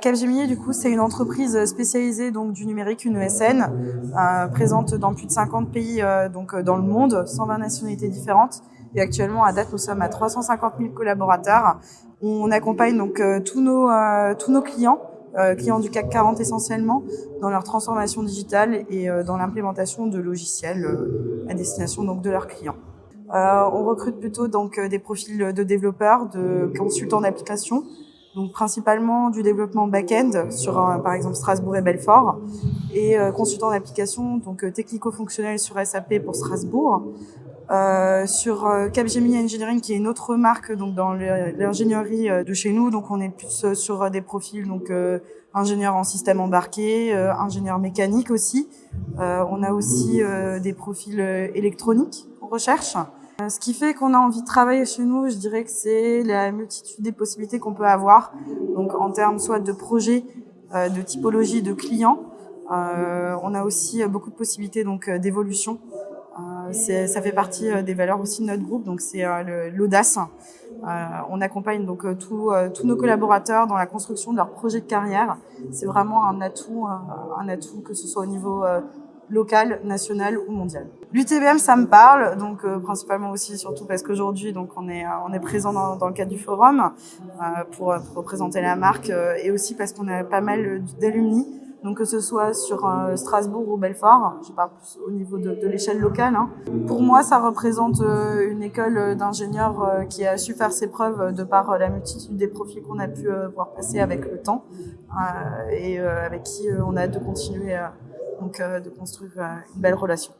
Capgemini, du coup, c'est une entreprise spécialisée donc du numérique, une ESN, euh, présente dans plus de 50 pays euh, donc dans le monde, 120 nationalités différentes. Et actuellement, à date, nous sommes à 350 000 collaborateurs. On accompagne donc euh, tous nos tous nos clients, clients du CAC 40 essentiellement, dans leur transformation digitale et dans l'implémentation de logiciels à destination donc de leurs clients. on recrute plutôt donc des profils de développeurs, de consultants d'application, donc principalement du développement back-end sur par exemple Strasbourg et Belfort, et euh, consultant d'application, donc euh, technico-fonctionnel sur SAP pour Strasbourg. Euh, sur euh, Capgemini Engineering qui est une autre marque donc dans l'ingénierie de chez nous donc on est plus sur des profils donc ingénieur en système embarqué, ingénieur mécanique aussi. on a aussi des profils électroniques en recherche. Euh, ce qui fait qu'on a envie de travailler chez nous, je dirais que c'est la multitude des possibilités qu'on peut avoir, donc en termes soit de projets, euh, de typologie de clients. Euh, on a aussi beaucoup de possibilités donc d'évolution. ça fait partie des valeurs aussi de notre groupe, donc c'est l'audace. on accompagne donc tous nos collaborateurs dans la construction de leur projet de carrière. C'est vraiment un atout, un atout que ce soit au niveau local, national ou mondial. L'UTBM, ça me parle, donc euh, principalement aussi, surtout parce qu'aujourd'hui, donc on est euh, on est présent dans, dans, le cadre du forum euh, pour, pour, représenter la marque et aussi parce qu'on a pas mal d'alumni. Donc que ce soit sur Strasbourg ou Belfort, je parle plus au niveau de, de l'échelle locale. Hein. Pour moi, ça représente une école d'ingénieurs qui a su faire ses preuves de par la multitude des profils qu'on a pu voir passer avec le temps et avec qui on a de continuer donc de construire une belle relation.